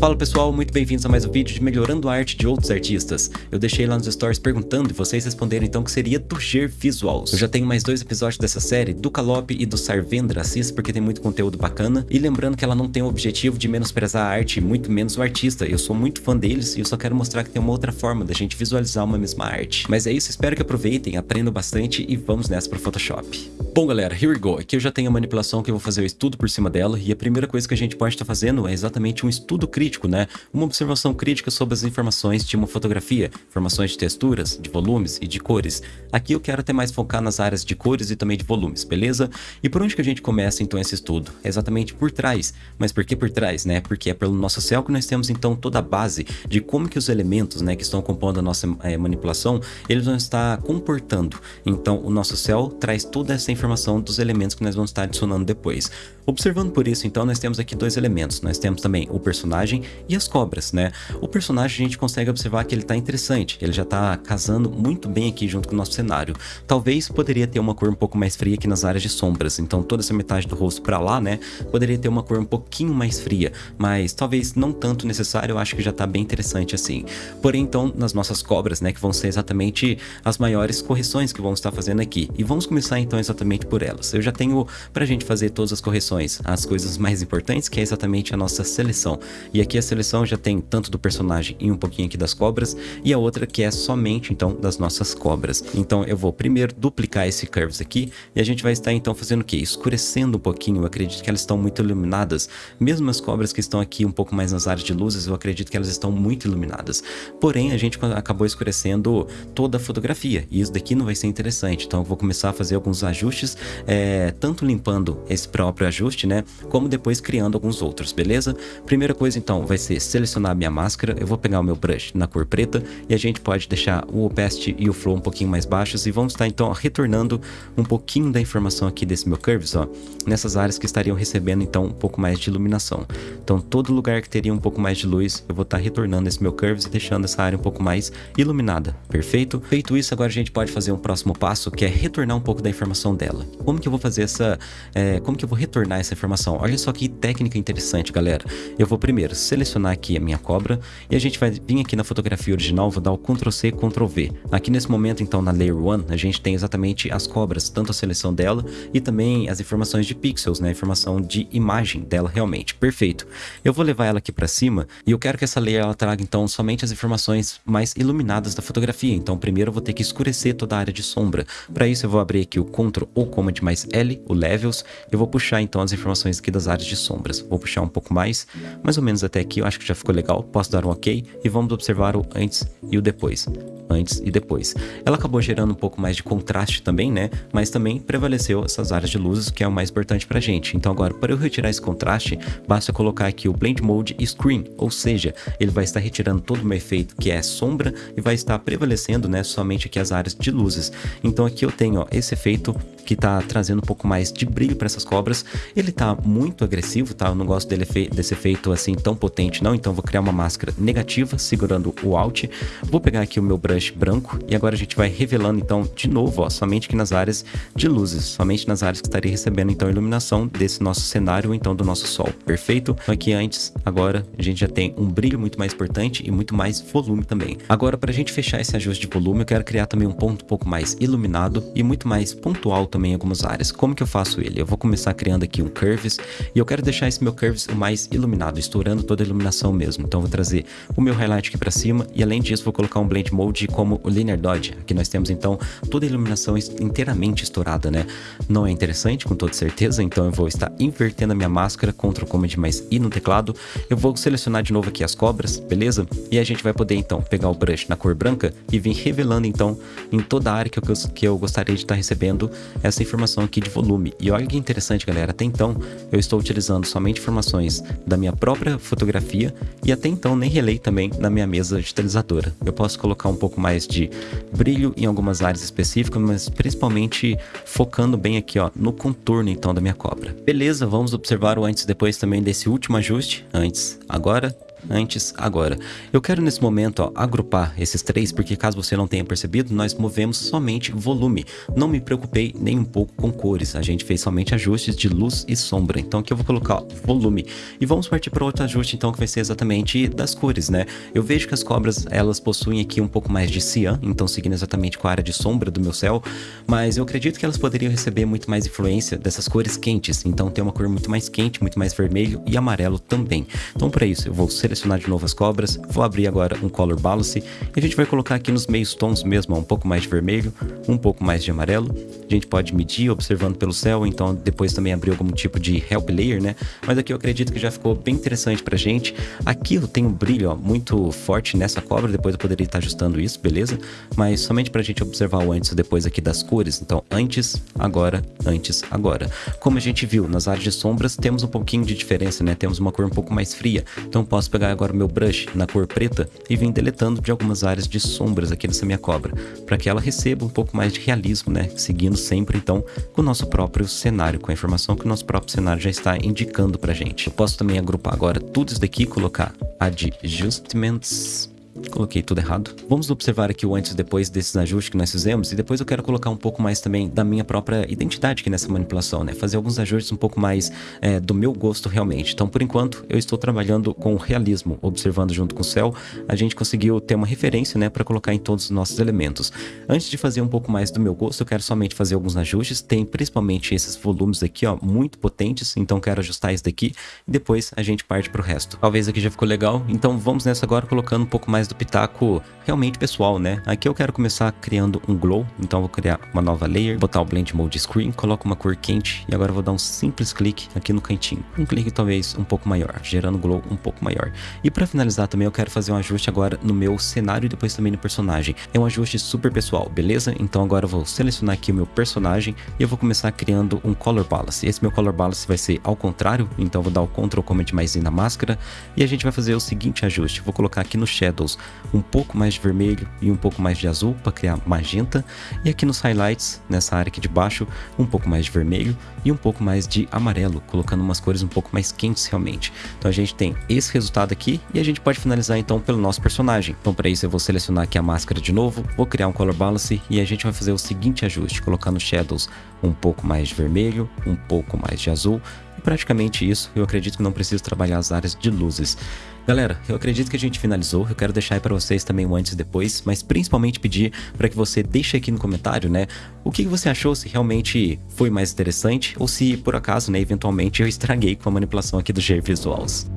Fala pessoal, muito bem-vindos a mais um vídeo de melhorando a arte de outros artistas. Eu deixei lá nos stories perguntando e vocês responderam então que seria Ger Visuals. Eu já tenho mais dois episódios dessa série, do Calop e do Sarvendra, assista porque tem muito conteúdo bacana. E lembrando que ela não tem o objetivo de menosprezar a arte, muito menos o artista. Eu sou muito fã deles e eu só quero mostrar que tem uma outra forma da gente visualizar uma mesma arte. Mas é isso, espero que aproveitem, aprendam bastante e vamos nessa pro Photoshop. Bom galera, here we go. Aqui eu já tenho a manipulação que eu vou fazer o estudo por cima dela e a primeira coisa que a gente pode estar tá fazendo é exatamente um estudo crítico crítico, né? Uma observação crítica sobre as informações de uma fotografia, informações de texturas, de volumes e de cores. Aqui eu quero até mais focar nas áreas de cores e também de volumes, beleza? E por onde que a gente começa então esse estudo? É exatamente por trás. Mas por que por trás, né? Porque é pelo nosso céu que nós temos então toda a base de como que os elementos, né, que estão compondo a nossa é, manipulação, eles vão estar comportando. Então o nosso céu traz toda essa informação dos elementos que nós vamos estar adicionando depois. Observando por isso, então, nós temos aqui dois elementos. Nós temos também o personagem e as cobras, né? O personagem a gente consegue observar que ele tá interessante, ele já tá casando muito bem aqui junto com o nosso cenário. Talvez poderia ter uma cor um pouco mais fria aqui nas áreas de sombras, então toda essa metade do rosto para lá, né? Poderia ter uma cor um pouquinho mais fria, mas talvez não tanto necessário, eu acho que já tá bem interessante assim. Porém, então, nas nossas cobras, né, que vão ser exatamente as maiores correções que vamos estar fazendo aqui. E vamos começar então exatamente por elas. Eu já tenho pra gente fazer todas as correções, as coisas mais importantes, que é exatamente a nossa seleção. E aqui a seleção já tem tanto do personagem e um pouquinho aqui das cobras, e a outra que é somente então das nossas cobras. Então eu vou primeiro duplicar esse curves aqui, e a gente vai estar então fazendo o que? Escurecendo um pouquinho, eu acredito que elas estão muito iluminadas. Mesmo as cobras que estão aqui um pouco mais nas áreas de luzes, eu acredito que elas estão muito iluminadas. Porém, a gente acabou escurecendo toda a fotografia, e isso daqui não vai ser interessante, então eu vou começar a fazer alguns ajustes, é, tanto limpando esse próprio ajuste, né, como depois criando alguns outros, beleza? Primeira coisa então vai ser selecionar a minha máscara, eu vou pegar o meu brush na cor preta e a gente pode deixar o opacity e o flow um pouquinho mais baixos e vamos estar então retornando um pouquinho da informação aqui desse meu curves, ó, nessas áreas que estariam recebendo então um pouco mais de iluminação. Então todo lugar que teria um pouco mais de luz, eu vou estar retornando esse meu curves e deixando essa área um pouco mais iluminada, perfeito? Feito isso, agora a gente pode fazer um próximo passo que é retornar um pouco da informação dela. Como que eu vou fazer essa, é, como que eu vou retornar essa informação? Olha só que técnica interessante, galera. Eu vou primeiro selecionar aqui a minha cobra e a gente vai vir aqui na fotografia original, vou dar o Ctrl C, Ctrl V. Aqui nesse momento então na Layer 1 a gente tem exatamente as cobras, tanto a seleção dela e também as informações de pixels, né, a informação de imagem dela realmente, perfeito. Eu vou levar ela aqui para cima e eu quero que essa layer ela traga então somente as informações mais iluminadas da fotografia, então primeiro eu vou ter que escurecer toda a área de sombra. Para isso eu vou abrir aqui o Ctrl ou Command mais L, o Levels, eu vou puxar então as informações aqui das áreas de sombras. Vou puxar um pouco mais, mais ou menos até aqui, eu acho que já ficou legal, posso dar um ok e vamos observar o antes e o depois. Antes e depois. Ela acabou gerando um pouco mais de contraste também, né? Mas também prevaleceu essas áreas de luzes, que é o mais importante pra gente. Então agora, para eu retirar esse contraste, basta colocar aqui o Blend Mode Screen, ou seja, ele vai estar retirando todo o meu efeito que é sombra e vai estar prevalecendo, né, somente aqui as áreas de luzes. Então aqui eu tenho ó, esse efeito que tá trazendo um pouco mais de brilho para essas cobras. Ele tá muito agressivo, tá? Eu não gosto dele, desse efeito assim tão potente não, então vou criar uma máscara negativa segurando o Alt. Vou pegar aqui o meu brush branco e agora a gente vai revelando então de novo, ó, somente aqui nas áreas de luzes, somente nas áreas que estaria recebendo então a iluminação desse nosso cenário, então do nosso sol, perfeito? Então aqui antes, agora a gente já tem um brilho muito mais importante e muito mais volume também. Agora para a gente fechar esse ajuste de volume, eu quero criar também um ponto um pouco mais iluminado e muito mais pontual também em algumas áreas. Como que eu faço ele? Eu vou começar criando aqui um curves e eu quero deixar esse meu curves o mais iluminado, estourando toda a iluminação mesmo. Então vou trazer o meu highlight aqui para cima e além disso vou colocar um blend mode como o linear dodge. Aqui nós temos então toda a iluminação inteiramente estourada, né? Não é interessante com toda certeza, então eu vou estar invertendo a minha máscara, Ctrl Command mais I no teclado. Eu vou selecionar de novo aqui as cobras, beleza? E a gente vai poder então pegar o brush na cor branca e vir revelando então em toda a área que eu, que eu gostaria de estar recebendo essa informação aqui de volume. E olha que interessante, galera, até então eu estou utilizando somente informações da minha própria fotografia e até então nem relei também na minha mesa digitalizadora. Eu posso colocar um pouco mais de brilho em algumas áreas específicas, mas principalmente focando bem aqui ó, no contorno então da minha cobra. Beleza, vamos observar o antes e depois também desse último ajuste, antes, agora antes, agora. Eu quero nesse momento ó, agrupar esses três, porque caso você não tenha percebido, nós movemos somente volume. Não me preocupei nem um pouco com cores, a gente fez somente ajustes de luz e sombra. Então aqui eu vou colocar ó, volume. E vamos partir para outro ajuste então, que vai ser exatamente das cores, né? Eu vejo que as cobras, elas possuem aqui um pouco mais de cian, então seguindo exatamente com a área de sombra do meu céu, mas eu acredito que elas poderiam receber muito mais influência dessas cores quentes, então tem uma cor muito mais quente, muito mais vermelho e amarelo também. Então para isso eu vou selecionar de novo as cobras, vou abrir agora um Color Balance e a gente vai colocar aqui nos meios tons mesmo, um pouco mais de vermelho, um pouco mais de amarelo. A gente pode medir observando pelo céu, então depois também abrir algum tipo de Help Layer, né? Mas aqui eu acredito que já ficou bem interessante pra gente. Aqui eu tenho um brilho ó, muito forte nessa cobra, depois eu poderia estar ajustando isso, beleza? Mas somente pra gente observar o antes e depois aqui das cores. Então antes, agora, antes, agora. Como a gente viu, nas áreas de sombras temos um pouquinho de diferença, né? Temos uma cor um pouco mais fria. Então posso pegar agora o meu brush na cor preta e vir deletando de algumas áreas de sombras aqui nessa minha cobra, para que ela receba um pouco mais de realismo, né? Seguindo sempre então com o nosso próprio cenário, com a informação que o nosso próprio cenário já está indicando pra gente. Eu posso também agrupar agora tudo isso daqui, colocar Adjustments Coloquei tudo errado. Vamos observar aqui o antes e depois desses ajustes que nós fizemos e depois eu quero colocar um pouco mais também da minha própria identidade aqui nessa manipulação, né? Fazer alguns ajustes um pouco mais é, do meu gosto realmente. Então, por enquanto, eu estou trabalhando com realismo, observando junto com o céu. A gente conseguiu ter uma referência, né, para colocar em todos os nossos elementos. Antes de fazer um pouco mais do meu gosto, eu quero somente fazer alguns ajustes. Tem principalmente esses volumes aqui, ó, muito potentes, então quero ajustar isso daqui e depois a gente parte para o resto. Talvez aqui já ficou legal, então vamos nessa agora colocando um pouco mais do pitaco realmente pessoal, né? Aqui eu quero começar criando um glow, então vou criar uma nova layer, botar o Blend Mode Screen, coloco uma cor quente e agora vou dar um simples clique aqui no cantinho. Um clique talvez um pouco maior, gerando glow um pouco maior. E para finalizar também eu quero fazer um ajuste agora no meu cenário e depois também no personagem. É um ajuste super pessoal, beleza? Então agora eu vou selecionar aqui o meu personagem e eu vou começar criando um Color Balance. Esse meu Color Balance vai ser ao contrário, então vou dar o Ctrl Command mais na máscara e a gente vai fazer o seguinte ajuste. Vou colocar aqui no Shadows um pouco mais de vermelho e um pouco mais de azul para criar magenta. E aqui nos highlights, nessa área aqui de baixo, um pouco mais de vermelho e um pouco mais de amarelo, colocando umas cores um pouco mais quentes realmente. Então a gente tem esse resultado aqui e a gente pode finalizar então pelo nosso personagem. Então para isso eu vou selecionar aqui a máscara de novo, vou criar um Color Balance e a gente vai fazer o seguinte ajuste, colocando Shadows um pouco mais de vermelho, um pouco mais de azul e praticamente isso, eu acredito que não preciso trabalhar as áreas de luzes. Galera, eu acredito que a gente finalizou, eu quero deixar aí para vocês também o antes e depois, mas principalmente pedir para que você deixe aqui no comentário, né, o que você achou, se realmente foi mais interessante ou se por acaso, né, eventualmente eu estraguei com a manipulação aqui do G Visuals.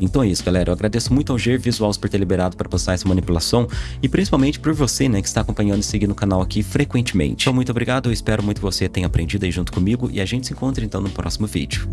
Então é isso, galera. Eu agradeço muito ao Ger Visuals por ter liberado para passar essa manipulação e principalmente por você, né, que está acompanhando e seguindo o canal aqui frequentemente. Então muito obrigado, eu espero muito que você tenha aprendido aí junto comigo e a gente se encontra então no próximo vídeo.